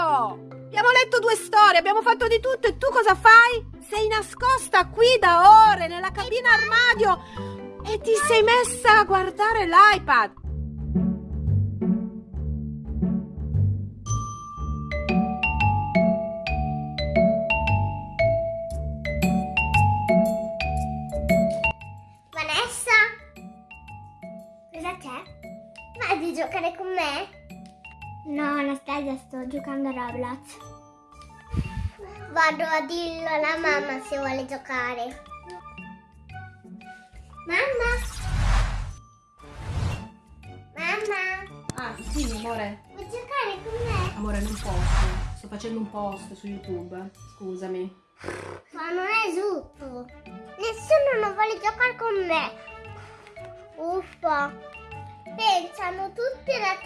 facendo? Abbiamo letto due storie, abbiamo fatto di tutto e tu cosa fai? Sei nascosta qui da ore nella cabina armadio e ti sei messa a guardare l'iPad. Vanessa? Cosa c'è? Vai di giocare con me? No, Anastasia, sto giocando a Roblox. Vado a dirlo alla mamma se vuole giocare. Mamma? Mamma? Ah, sì, amore. Vuoi giocare con me? Amore, non posso. Sto facendo un post su YouTube. Scusami. Ma non è giusto. Nessuno non vuole giocare con me. Uffa. Pensano tutti alla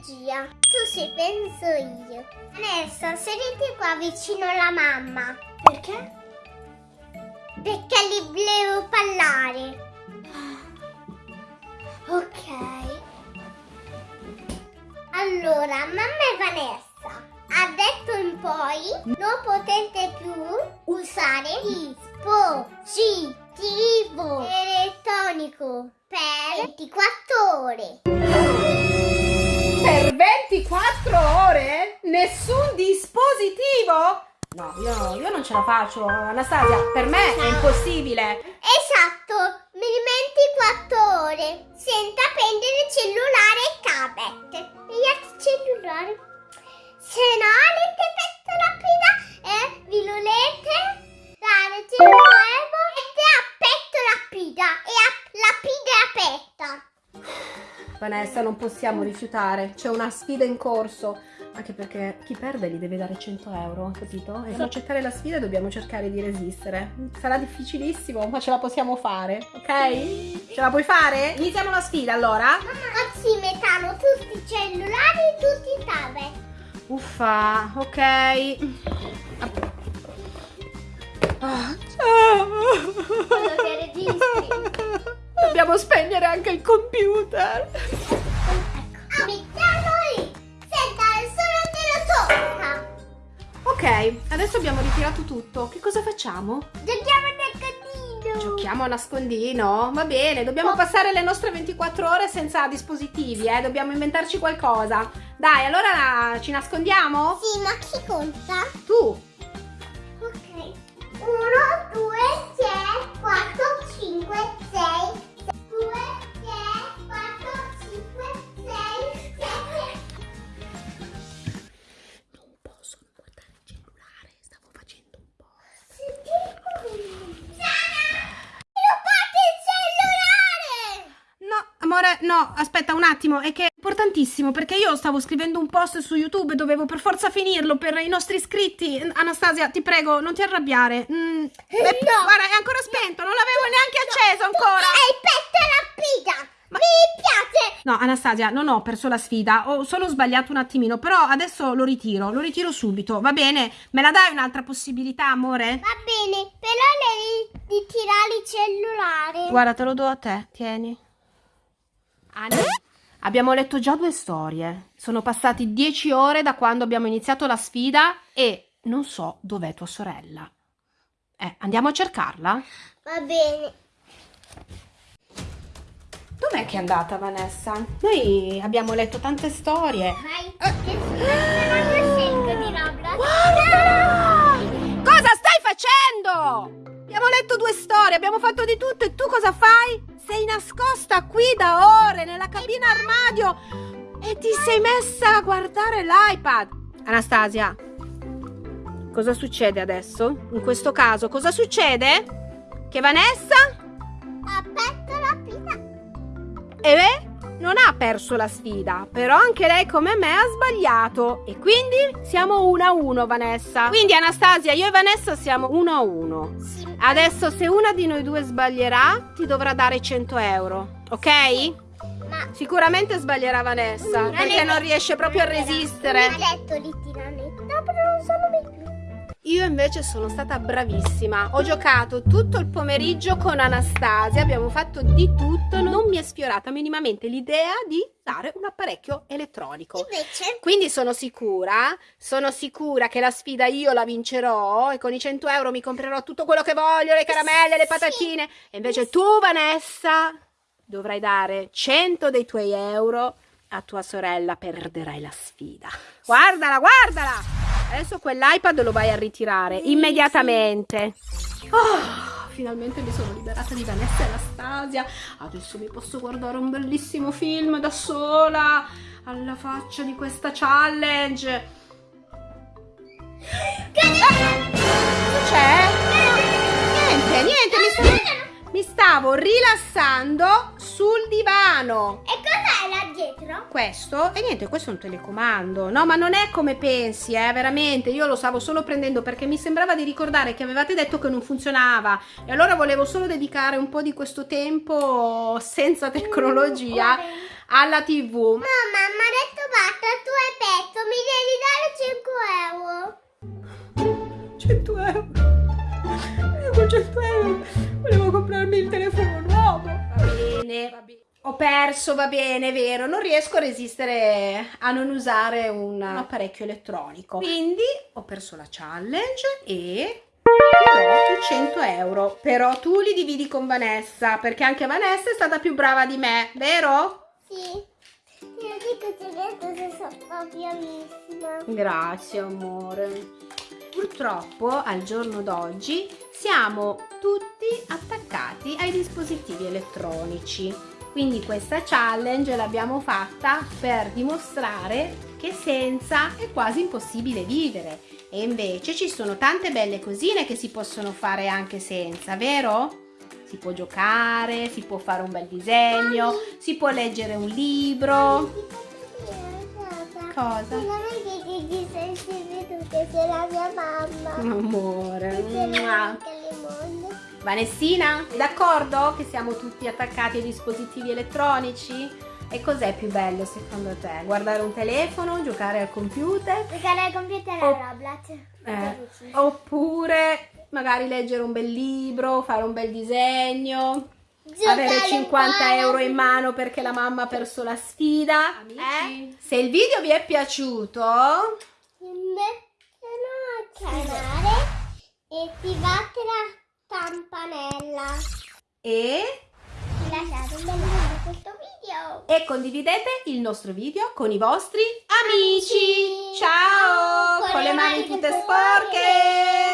tecnologia. Tu sì, penso io. Vanessa, sediti qua vicino alla mamma. Perché? Perché li volevo parlare. Ok. Allora, mamma e Vanessa. Ha detto in poi non potete più usare dispositivo elettronico per 24 ore. Per 24 ore? Nessun dispositivo? No, io, io non ce la faccio, Anastasia. Per me è impossibile. Esatto, mi 24 ore senza prendere cellulare Vanessa, non possiamo rifiutare. C'è una sfida in corso. Anche perché chi perde gli deve dare 100 euro, capito? E per accettare la sfida dobbiamo cercare di resistere. Sarà difficilissimo, ma ce la possiamo fare, ok? Ce la puoi fare? Iniziamo la sfida allora? Oggi mettono tutti i cellulari e tutti i tablet. Uffa, ok. Ah. Quello che registri. Dobbiamo spegnere anche il computer. Adesso abbiamo ritirato tutto. Che cosa facciamo? Giochiamo nel casino. Giochiamo a nascondino? Va bene, dobbiamo passare le nostre 24 ore senza dispositivi, eh? Dobbiamo inventarci qualcosa. Dai, allora ci nascondiamo? Sì, ma chi conta? Tu. Ok. 1, 2, amore, no, aspetta un attimo, è che è importantissimo perché io stavo scrivendo un post su YouTube e dovevo per forza finirlo per i nostri iscritti. Anastasia, ti prego, non ti arrabbiare. Mm, eh, Guarda, è ancora spento, non l'avevo neanche acceso ancora. Hai petto rapida! Mi piace! No, Anastasia, non ho perso la sfida, ho solo sbagliato un attimino, però adesso lo ritiro, lo ritiro subito, va bene? Me la dai un'altra possibilità, amore? Va bene, però devi ritirare il cellulare. Guarda, te lo do a te, tieni. Ani, abbiamo letto già due storie. Sono passati dieci ore da quando abbiamo iniziato la sfida e non so dov'è tua sorella. Eh, andiamo a cercarla? Va bene. Dov'è che è andata Vanessa? Noi abbiamo letto tante storie. Vai. Che non scelgo di Roblox. Cosa stai facendo? Abbiamo letto due storie, abbiamo fatto di tutto e tu cosa fai? Sei nascosta qui da ore nella cabina armadio e ti sei messa a guardare l'iPad. Anastasia, cosa succede adesso? In questo caso cosa succede? Che Vanessa A petto rapida. e beh, non ha perso la sfida, però anche lei come me ha sbagliato e quindi siamo 1 a 1 Vanessa. Quindi Anastasia, io e Vanessa siamo 1 a 1. Sì. Adesso se una di noi due sbaglierà ti dovrà dare 100 euro, ok? Ma Sicuramente sbaglierà Vanessa Non perché non riesce proprio a resistere. Mi ha detto di tirare. No, però non sono più. Io invece sono stata bravissima. Ho giocato tutto il pomeriggio con Anastasia, abbiamo fatto di tutto. Non mi è sfiorata minimamente l'idea di dare un apparecchio elettronico. Invece, Quindi sono sicura, sono sicura che la sfida io la vincerò e con i 100 euro mi comprerò tutto quello che voglio, le caramelle, le patatine. E invece tu, Vanessa, dovrai dare 100 dei tuoi euro a tua sorella, perderai la sfida. Guardala, guardala! Adesso quell'iPad lo vai a ritirare immediatamente. Oh, finalmente mi sono liberata di Vanessa e Anastasia. Adesso mi posso guardare un bellissimo film da sola alla faccia di questa challenge. Cosa c'è? Niente, niente, mi, sta- mi stavo rilassando sul divano. e dietro? Questo, e niente, questo è un telecomando. No, ma non è come pensi, eh, veramente. Io lo stavo solo prendendo perché mi sembrava di ricordare che avevate detto che non funzionava. E allora volevo solo dedicare un po' di questo tempo senza tecnologia alla TV. Mamma, mi ha detto basta, tu hai petto, mi devi dare 5 euro. 100 euro. Io con 100 euro volevo comprarmi il telefono nuovo. Va bene, va bene. Ho perso, va bene, è vero, non riesco a resistere a non usare un apparecchio elettronico. Quindi ho perso la challenge e ti do i 100 euro. Però tu li dividi con Vanessa, perché anche Vanessa è stata più brava di me, vero? Sì. Io dico ti detto se sono bravissima. Grazie amore. Purtroppo al giorno d'oggi siamo tutti attaccati ai dispositivi elettronici. Quindi questa challenge l'abbiamo fatta per dimostrare che senza è quasi impossibile vivere. E invece ci sono tante belle cosine che si possono fare anche senza, vero? Si può giocare, si può fare un bel disegno, si può leggere un libro. Cosa? Non è che ti disegni tu che sei la mia mamma. Amore. Vanessina, sei d'accordo che siamo tutti attaccati ai dispositivi elettronici? E cos'è più bello secondo te? Guardare un telefono, giocare al computer? Giocare al computer a Roblox. Eh, oppure magari leggere un bel libro, fare un bel disegno, avere Giocare 50 ancora. euro in mano perché la mamma ha perso la sfida. Amici. Eh? Se il video vi è piaciuto, Iscrivetevi al canale e attivate. E, lasciate un bel like a questo video. e condividete il nostro video con i vostri amici. Ciao! Con Con le mani tutte sporche.